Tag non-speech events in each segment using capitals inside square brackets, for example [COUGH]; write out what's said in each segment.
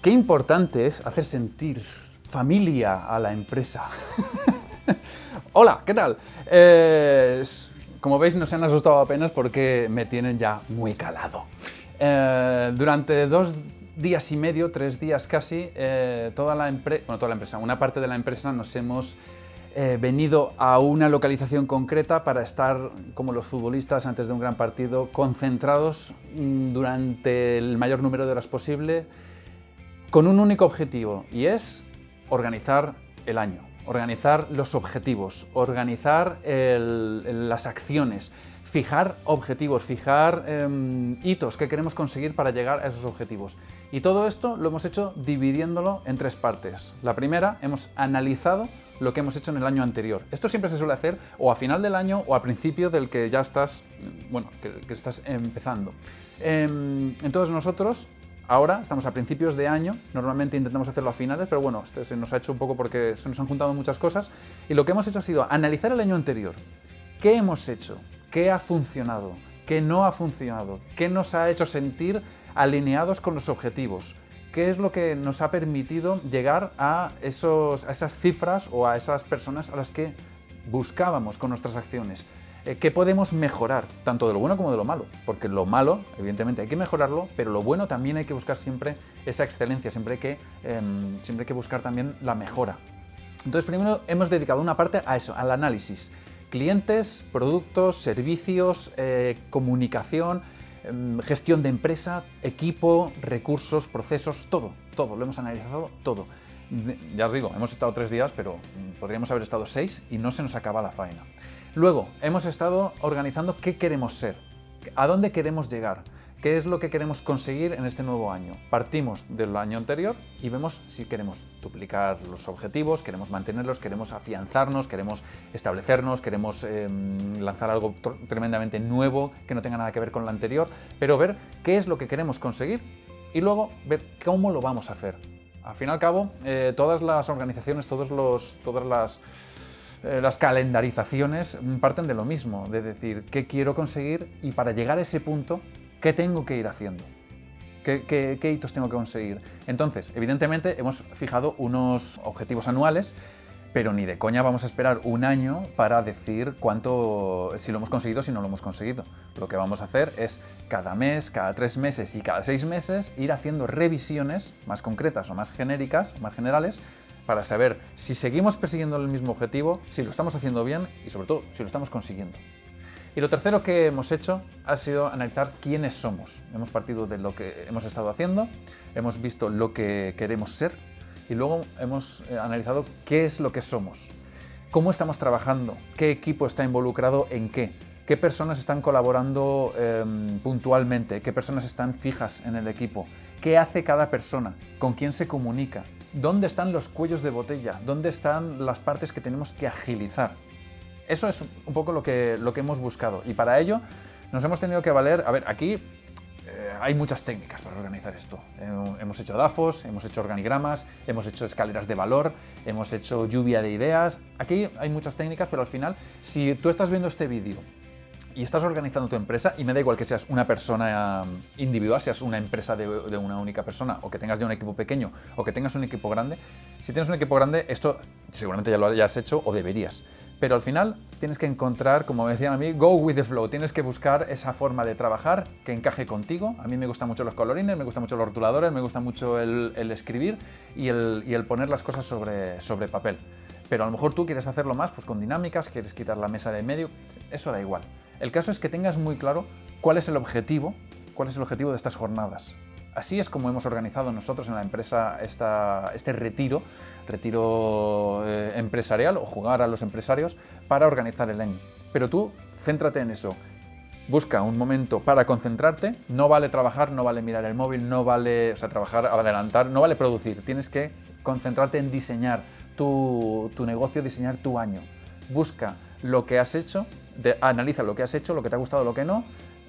Qué importante es hacer sentir familia a la empresa. [LAUGHS] Hola, ¿qué tal? Eh, como veis no se han asustado apenas porque me tienen ya muy calado. Eh, durante dos días y medio, tres días casi, eh, toda la empresa, bueno, toda la empresa, una parte de la empresa nos hemos venido a una localización concreta para estar, como los futbolistas antes de un gran partido, concentrados mm, durante el mayor número de horas posible con un único objetivo y es organizar el año, organizar los objetivos, organizar las acciones, fijar objetivos, fijar em, hitos que queremos conseguir para llegar a esos objetivos. Y todo esto lo hemos hecho dividiéndolo en tres partes. La primera, hemos analizado lo que hemos hecho en el año anterior. Esto siempre se suele hacer o a final del año o al principio del que ya estás, bueno, que, estás empezando. Em, entonces nosotros Ahora estamos a principios de año, normalmente intentamos hacerlo a finales, pero bueno, este se nos ha hecho un poco porque se nos han juntado muchas cosas y lo que hemos hecho ha sido analizar el año anterior. ¿Qué hemos hecho? ¿Qué ha funcionado? ¿Qué no ha funcionado? ¿Qué nos ha hecho sentir alineados con los objetivos? ¿Qué es lo que nos ha permitido llegar a, esos, a esas cifras o a esas personas a las que buscábamos con nuestras acciones? Eh, ¿Qué podemos mejorar? Tanto de lo bueno como de lo malo. Porque lo malo, evidentemente, hay que mejorarlo, pero lo bueno también hay que buscar siempre esa excelencia, siempre hay que, em, siempre hay que buscar también la mejora. Entonces, primero hemos dedicado una parte a eso, al análisis. Clientes, productos, servicios, eh, comunicación, em, gestión de empresa, equipo, recursos, procesos, todo, todo, lo hemos analizado todo. Ya os digo, hemos estado tres días, pero podríamos haber estado seis y no se nos acaba la faena. Luego, hemos estado organizando qué queremos ser, a dónde queremos llegar, qué es lo que queremos conseguir en este nuevo año. Partimos del año anterior y vemos si queremos duplicar los objetivos, queremos mantenerlos, queremos afianzarnos, queremos establecernos, queremos em, lanzar algo tremendamente nuevo que no tenga nada que ver con lo anterior, pero ver qué es lo que queremos conseguir y luego ver cómo lo vamos a hacer. Al fin y al cabo, eh, todas las organizaciones, todos los, todas las eh, las calendarizaciones parten de lo mismo, de decir qué quiero conseguir y para llegar a ese punto, qué tengo que ir haciendo. ¿Qué, hitos tengo que conseguir? Entonces, evidentemente hemos fijado unos objetivos anuales, pero ni de coña vamos a esperar un año para decir cuánto, si lo hemos conseguido o si no lo hemos conseguido. Lo que vamos a hacer es cada mes, cada tres meses y cada seis meses ir haciendo revisiones más concretas o más genéricas, más generales, para saber si seguimos persiguiendo el mismo objetivo, si lo estamos haciendo bien y sobre todo si lo estamos consiguiendo. Y lo tercero que hemos hecho ha sido analizar quiénes somos. Hemos partido de lo que hemos estado haciendo, hemos visto lo que queremos ser y luego hemos eh, analizado qué es lo que somos, cómo estamos trabajando, qué equipo está involucrado en qué, qué personas están colaborando em, puntualmente, qué personas están fijas en el equipo, qué hace cada persona, con quién se comunica, dónde están los cuellos de botella, dónde están las partes que tenemos que agilizar. Eso es un poco lo que, lo que hemos buscado y para ello nos hemos tenido que valer, a ver, aquí eh, hay muchas técnicas para organizar esto. hemos hecho DAFOS, hemos hecho organigramas, hemos hecho escaleras de valor, hemos hecho lluvia de ideas. Aquí hay muchas técnicas, pero al final, si tú estás viendo este vídeo y estás organizando tu empresa, y me da igual que seas una persona um, individual, seas una empresa de, una única persona, o que tengas ya un equipo pequeño, o que tengas un equipo grande, si tienes un equipo grande, esto seguramente ya lo hayas hecho o deberías. Pero al final tienes que encontrar, como decían a mí, go with the flow. Tienes que buscar esa forma de trabajar que encaje contigo. A mí me gustan mucho los colorines, me gustan mucho los rotuladores, me gusta mucho el, escribir y el, poner las cosas sobre, sobre papel. Pero a lo mejor tú quieres hacerlo más pues con dinámicas, quieres quitar la mesa de medio, eso da igual. El caso es que tengas muy claro cuál es el objetivo, cuál es el objetivo de estas jornadas. Así es como hemos organizado nosotros en la empresa este retiro, retiro eh, empresarial o jugar a los empresarios para organizar el año. Pero tú céntrate en eso. Busca un momento para concentrarte, no vale trabajar, no vale mirar el móvil, no vale o sea, trabajar, adelantar, no vale producir. Tienes que concentrarte en diseñar tu, tu negocio, diseñar tu año. Busca lo que has hecho analiza lo que has hecho, lo que te ha gustado, lo que no,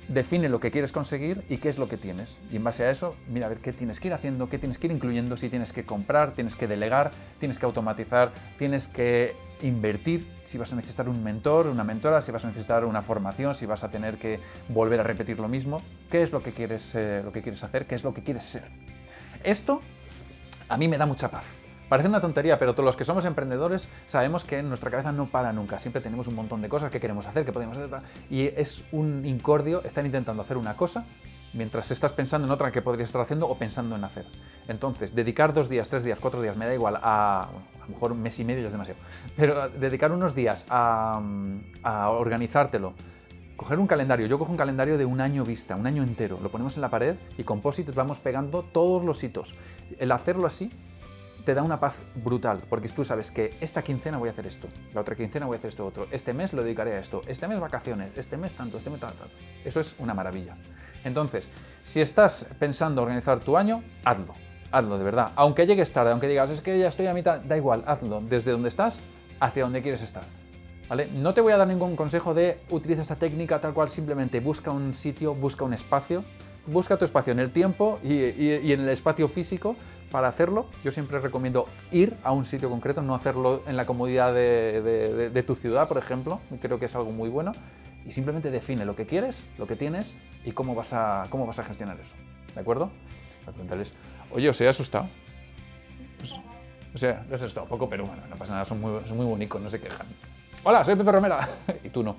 define lo que quieres conseguir y qué es lo que tienes. Y en base a eso, mira a ver qué tienes que ir haciendo, qué tienes que ir incluyendo, si tienes que comprar, tienes que delegar, tienes que automatizar, tienes que invertir, si vas a necesitar un mentor, una mentora, si vas a necesitar una formación, si vas a tener que volver a repetir lo mismo, qué es lo que quieres, eh, lo que quieres hacer, qué es lo que quieres ser. Esto a mí me da mucha paz. Parece una tontería, pero todos los que somos emprendedores sabemos que en nuestra cabeza no para nunca. Siempre tenemos un montón de cosas que queremos hacer, que podemos hacer. Y es un incordio estar intentando hacer una cosa mientras estás pensando en otra que podrías estar haciendo o pensando en hacer. Entonces, dedicar dos días, tres días, cuatro días, me da igual, a, bueno, a lo mejor un mes y medio es demasiado, pero dedicar unos días a, a organizártelo, coger un calendario, yo cojo un calendario de un año vista, un año entero, lo ponemos en la pared y con post vamos pegando todos los hitos. El hacerlo así te da una paz brutal, porque tú sabes que esta quincena voy a hacer esto, la otra quincena voy a hacer esto otro, este mes lo dedicaré a esto, este mes vacaciones, este mes tanto, este mes tanto. Eso es una maravilla. Entonces, si estás pensando organizar tu año, hazlo, hazlo de verdad. Aunque llegues tarde, aunque digas, es que ya estoy a mitad, da igual, hazlo, desde donde estás hacia donde quieres estar. ¿Vale? No te voy a dar ningún consejo de utiliza esa técnica tal cual, simplemente busca un sitio, busca un espacio, busca tu espacio en el tiempo y, en el espacio físico para hacerlo. Yo siempre recomiendo ir a un sitio concreto, no hacerlo en la comodidad de, tu ciudad, por ejemplo. Creo que es algo muy bueno. Y simplemente define lo que quieres, lo que tienes y cómo vas a, cómo vas a gestionar eso. ¿De acuerdo? oye, ¿os he asustado? Pues, o sea, les he asustado poco, pero bueno, no pasa nada, son muy, son muy bonitos, no se quejan. Hola, soy Pepe Romera. [LAUGHS] y tú no.